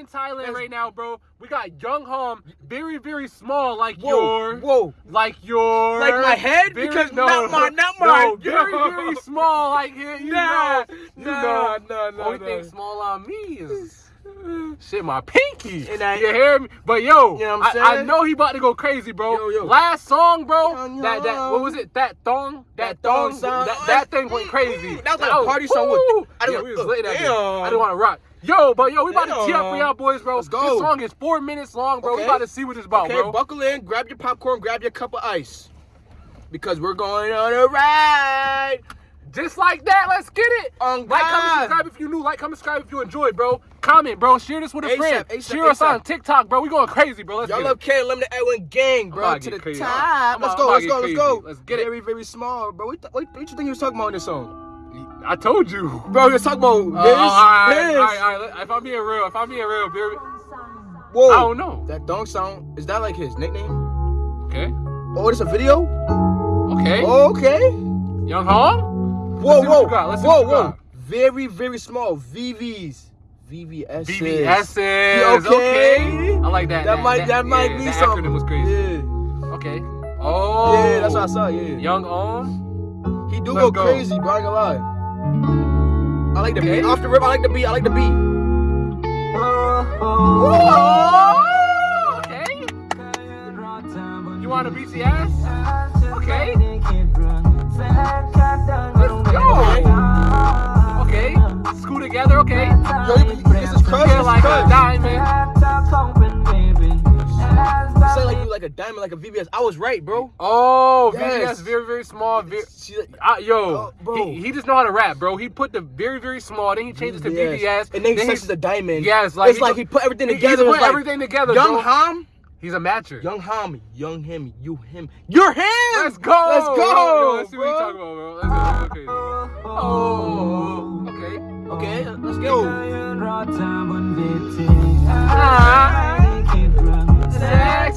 in Thailand That's- right now, bro. We got Young Hom, very, very small, like Whoa, your, whoa. like your, Like my head? Very- Because no, not my- not no, mine. very, No. very small, like here. You Nah, know, you nah, know. nah, nah, Only nah. thing small on me is shit, my pinky. And I- you hear me? But yo, You know what I'm I, I know he about to go crazy, bro. Yo, yo. Last song, bro. Yo, That that what was it? That thong. That, That thong song. That, that thing went crazy. That was like a party song with-. I don't- yeah, we was uh, lit that day. damn. I didn't want to rock. Yo, but yo, we about to tee up for y'all boys, bro. Let's go. This song is four minutes long, bro. We about to see what it's about, Okay, bro. buckle in, grab your popcorn, grab your cup of ice. Because we're going on a ride. Just like that, let's get it. On Like, comment, subscribe if you new. Like, comment, subscribe if you enjoyed, bro. Comment, bro. Share this with a ASAP, friend. ASAP, Share us on TikTok, bro. We going crazy, bro. Let's Y'all get love it. K Lemon Edwin gang, I'm bro. to To the crazy. top. I'm let's about- go, I'm let's go, to let's go. Let's get it. Very, very small, bro. What, the- what, what you think you was talking about in this song? I told you. Bro, you was talking about Uh, this, all right, this. all right, all right. If I'm being real, if I'm being real, baby, Whoa. I don't know. That dong sound, is that like his nickname? Okay, Oh, it's a video? okay. Okay. Young Hong. Whoa, whoa, you got. Let's see whoa, whoa. Very, very small. VVs. VVS. Yeah, okay. okay. I like that. That, might, that, might yeah, be that something. acronym was crazy. Yeah. Okay. Oh. Yeah, that's what I saw. Yeah. Young On. He do Let's go, go. crazy, bro. I ain't gonna lie. I like the beat. Off the rip, I like the beat. I like the beat. Oh. Okay. You want a BTS? Okay. Let's go. Okay. School together. Okay. Yo, this is crush. Feel like like a diamond, like a VVS. I was right, bro. Oh, Yes. VVS, very, very small. Very, She like, uh, yo, Oh, bro. he, he just know how to rap, bro. He put the very, very small, then he changes to VVS. and then he he- says the diamond. Yes, like it's he like put- he put everything he- he together. put It's like, everything together, Young bro. Ham, He's a matcher. young Ham, young him, you him, you're him. Let's go. Let's go. Yo, let's see what bro. you talking about, bro. Let's go. Let's go crazy. Oh, okay. Okay, let's go. Ah,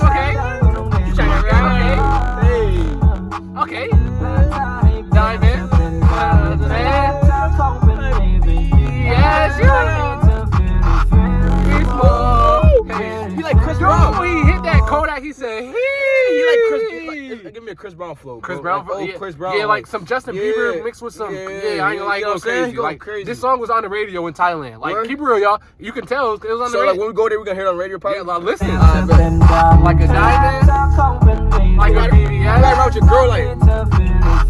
He like Chris Brown. he hit that Kodak. He said, "He He like Chris. Like, like, give me a Chris Brown flow. Chris. Brown, Like, old oh, yeah, Chris Brown. yeah, like some Justin Yeah. Bieber mixed with some, yeah, Yeah, I ain't gonna you like know go what I'm saying? crazy. Like crazy. this song was on the radio in Thailand. Like Word? keep it real, y'all. You can tell it was on the So like when we go there, we gonna hear it on radio probably. yeah, like listen, uh, bet. like a diamond, like a BBS. gotta ride with your girl like.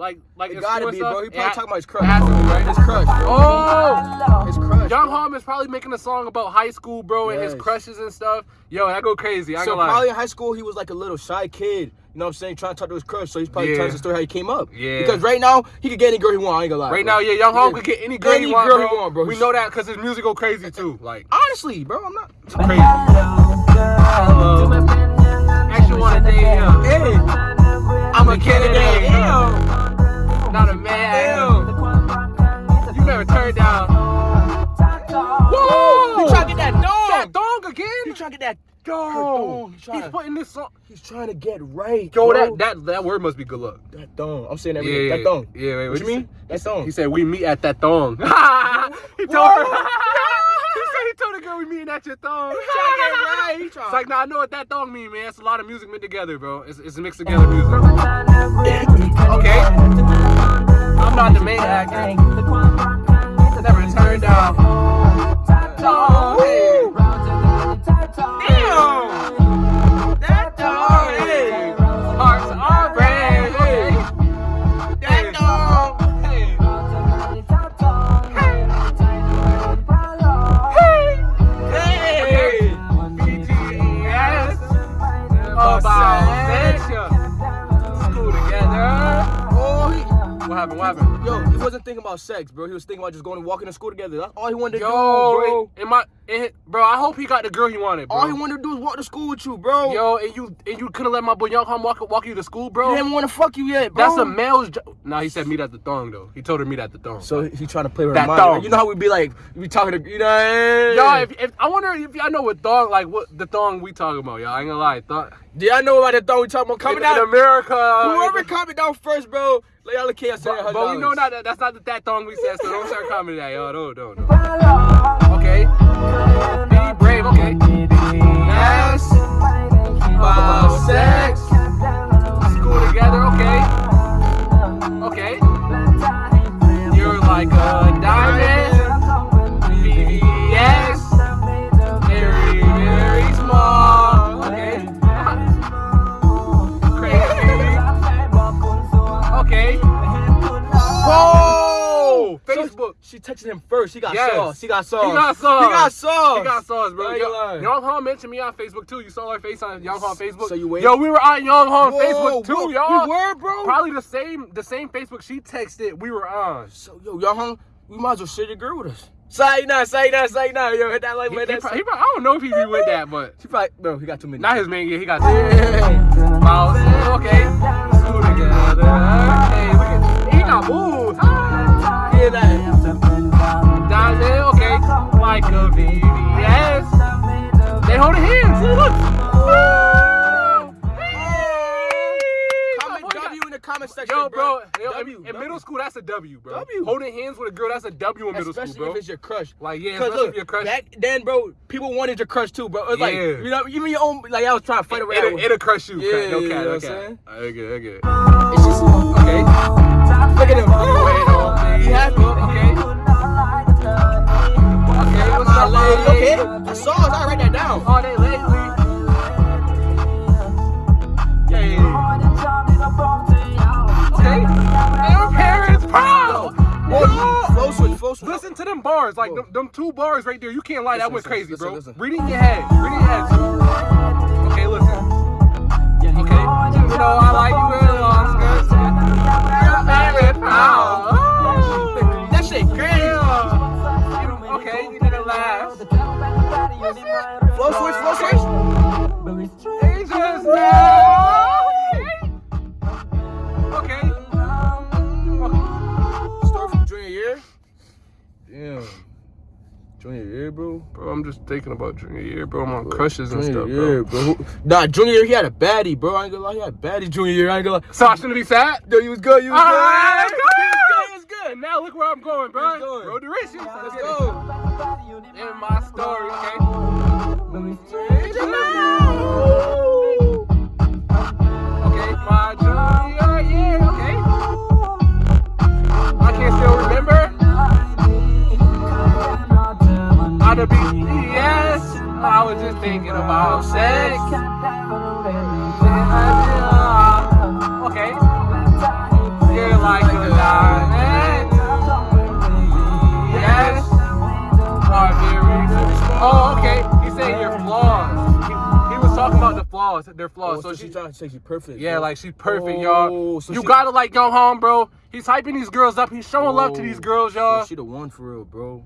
Like like It gotta be, stuff? bro. He probably ha- talking about his crush. has to be, right? His crush, bro. Oh, His crush. Young bro. Hum is probably making a song about high school, bro, and his crushes and stuff. Yo, that go crazy. I ain't So gonna lie. probably in high school he was like a little shy kid. You know what I'm saying? Trying to talk to his crush. So he's probably Yeah. telling the story how he came up. Yeah. Because right now he could get any girl he want. I ain't gonna lie. Right bro. now, yeah, Young Hum Yeah. could get any girl Any he want, girl bro. he want, bro. We know that because his music go crazy too. Like Honestly, bro, I'm not. crazy. Trying to get right. Yo, bro. that that that word must be good luck. that thong. I'm saying that. Yeah, Yeah, that dong. Yeah, wait, What you mean? That thong. He said we meet at that thong. he told her. he said he told the girl we meeting at your thong. He trying to get right. It's like, nah, I know what that thong mean, man. It's a lot of music mixed together, bro. It's, it's mixed together music. Okay. I'm not the main actor. Never turned down. Oh, thinking about sex, bro. He was thinking about just going and walking to school together. That's all he wanted to Yo, do, bro. in my, in, bro, I hope he got the girl he wanted, bro. All he wanted to do is walk to school with you, bro. Yo, and you and you couldn't let my boy Young Hom walk walk you to school, bro. he didn't want to fuck you yet, bro. That's a male's job. Nah, he said meet at the thong though. He told her meet at the thong. So he trying to play with That her thong. Like, you know how we'd be like, we talking to, you know, hey. Y'all, if, if I wonder if y'all know what thong, like what the thong we talking about, y'all. I ain't gonna lie, thong. Do y'all know about the thong we talking about? Coming in, down. in America. Whoever comment down first, bro. Y'all look here. but, but we know not that that's not the, that thong we said, so don't start commenting that, y'all. Don't, don't, don't. Okay. Be brave, okay. Yes. About sex. Texted him first. He got Yes. sauce. He got sauce. He got sauce. He got sauce. He got sauce, bro. I ain't gonna. Yo, Young Hong mentioned me on Facebook too. You saw her face on Young Hong Facebook. So you wait- Yo, we were on Young Hong Whoa, Facebook too, y'all. We were, bro. Probably the same, the same Facebook she texted. We were on. So yo, y'all hung. We might as well share your girl with us. Say now, say now, say now. Yo, hit that like He, button. he he prob- I don't know if he be with that, but She probably, bro, he got too many. not his man. Yeah, he got. Yeah. Okay. School together. Comment section, bro, W, in, in W. middle school, that's a W, bro. W. Holding hands with a girl, that's a W in middle Especially school, bro. if it's your crush. like, yeah, Cause especially look, if your crush. back then, bro, people wanted your crush too, bro. It was like, you know, even your own, like I was trying to fight around. It'll, with- it'll crush you. Yeah, no you cat, know no what I'm cat. saying? I get it, I get it. It's just, Okay. look at him. Wait, oh, He happy. Okay. Okay, what's up, lady. lady? Okay, I saw it. I write that down. Oh, All day lately. Parents proud. Whoa, flow switch, flow switch. Listen to them bars, like them, them two bars right there. You can't lie, that Listen, went crazy, listen, bro. listen. Read it in your head. Read it in your head. Okay, listen. Okay. You know I like you in long skirts. Your favorite proud. That shit crazy. Okay, you did it last. Flow switch, flow switch. They just now. Bro. Bro, I'm just thinking about junior year, bro. I'm on crushes and stuff, year, bro. bro. Nah, junior year he had a baddie, bro. I ain't gonna lie, he had a baddie junior year. I ain't gonna lie. So I shouldn't be sad? Yo, you was good, you was good. Ah, He was good, he was good. And now look where I'm going, bro. Let's go. Road to riches. Let's go. In my story? Okay, thinking about sex. Okay. You're like a diamond. Yes. Oh, okay. He's saying your flaws. He, he was talking about the flaws, their flaws. Oh, so so she, she trying to say she perfect. yeah, bro. like she's perfect, Oh, y'all. so you she- gotta like go Home, bro. He's hyping these girls up. He's showing love to these oh, girls, y'all. she the one for real, bro.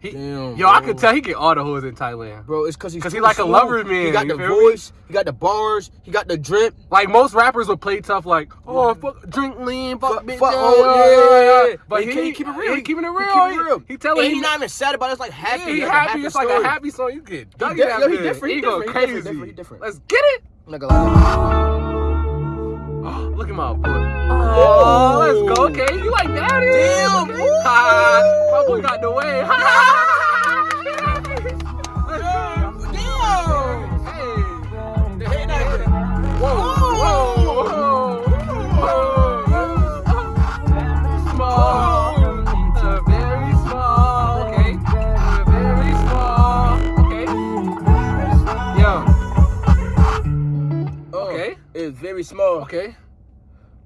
He- Damn, yo, I could tell he get all the hoes in Thailand. Bro, it's cause he's 'Cause he like a lover man, He got the feel me? voice, he got the bars, he got the drip. Like most rappers would play tough, like, oh, fuck, drink lean, fuck, Fuck, bitch, fuck, yeah, oh, yeah, yeah. But he, he, he keep it real. He keeping it He real. keep it He, real. he telling and he not even sad about it. It's like happy. Yeah, he like a happy. It's like a happy song. You get duggy di- yo, he different, he He go different, crazy. he different, he different. Let's get it. I'm not gonna lie. Oh, look at my foot. Oh. oh, let's go. Okay, you like that? Damn, Okay. ooh. Ha, my boy got the way. Uh, uh, Oh. It's very small. okay.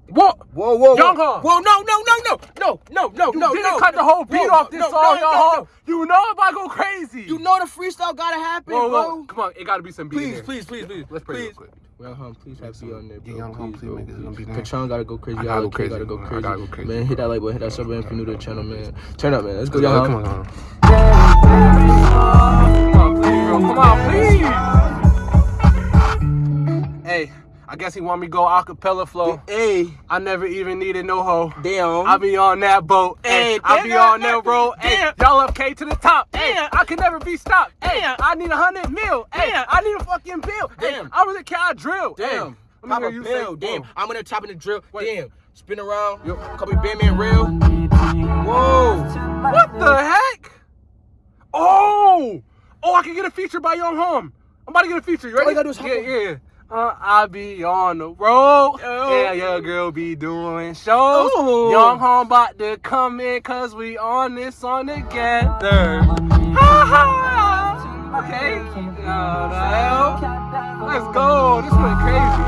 What? Whoa, whoa, Young whoa. Hum. Whoa, no, no, no, no, no, no, no, You no, didn't no. cut the whole beat Whoa, off this no, song, no, yo. no, Hum. no. You know if I go crazy. You know the freestyle gotta happen, Whoa, bro. whoa. Come on, it gotta be some beat in Please, there. please, please, please. Let's pray real please. quick. Well, hum, please have some- be on there, bro. yeah, Young Hum, please, please bro, make it gonna be please. there. Patron gotta go crazy. I gotta go crazy, gotta go bro. I crazy. gotta go crazy, Man, hit that like button, hit that sub button if you're new to the channel, man. Turn up, man. Let's go, Yo, y'all. come on, come on. Come on, please, bro. Come on, please. Hey, I guess he want me to go acapella flow. Hey, I never even needed no hoe. damn. I be on that boat, hey. I be on that road, hey. Y'all up K to the top, hey. Damn. I can never be stopped, hey. Damn. I need a hundred mil, hey. Damn. I need a fucking bill. Damn. I really can't drill. Damn. Pop a hear you pill. say, Damn. Oh. I'm gonna top in the drill. Damn. Spin around. Yo. Call me Batman Real. Whoa. What the heck? Oh, oh, I can get a feature by Young Home. I'm about to get a feature. You ready? All you gotta do is hop yeah, on. yeah. Uh, I be on the road. Yo. Yeah, your girl be doing shows. Ooh. Young Home about to come in cause we on this song together. Ha ha. Okay. Let's go. This went crazy.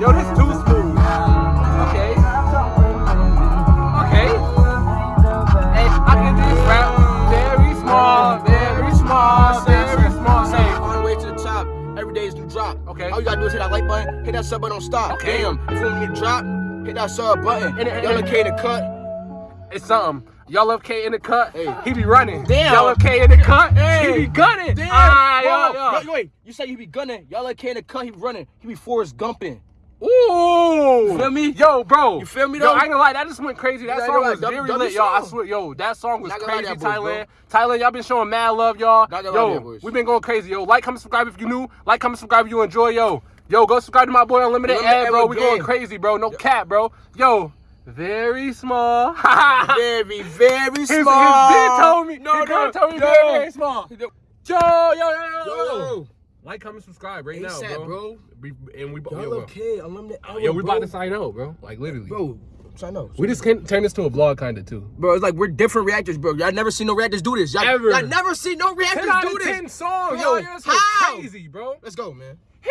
Yo, this too All you gotta do is hit that like button, hit that sub button, don't stop. Okay. Damn. If you want me to drop, hit that sub button. And- and- Y'all okay to cut? it's something. Y'all love K in the cut. Hey. He be running. Damn. Y'all love K in the cut. Hey. He be gunning. Damn. Ah, yo, yo. Yo, wait, you say you be gunning. Y'all okay the cut, he be running. He be Forrest Gumping. Ooh. You feel me? Yo, bro. You feel me, Yo, though? I ain't gonna lie, that just went crazy. That song was lie, very lit, y'all. I swear, yo, that song was Not gonna lie crazy, Thailand. Thailand, y'all been showing mad love, y'all. Not gonna lie to Yo, that boys. we been going crazy, yo. Like, comment, subscribe if you new. Like, comment, subscribe if you enjoy, yo. Yo, go subscribe to my boy Unlimited Unlimited Ed, bro. We going crazy, bro. No cap, bro. Yo, very small. Very, very His, his small. bitch told me. No, his girl no, told me yo. very, very small. Yo, Yo, yo, yo, yo, yo. yo. Like, comment, subscribe right now, bro. bro. We, and we, Y'all yo? Unlimited hour, uh, Yo, we bro. about to sign out, bro. Like literally. Bro, sign up. We just can turn this to a vlog kind of too. Bro, it's like we're different reactors, bro. Y'all never seen no reactors do this. Y'all, Ever. y'all never seen no reactors 10 out do this. 10 songs, yo. Like how? crazy, bro. Let's go, man. Hee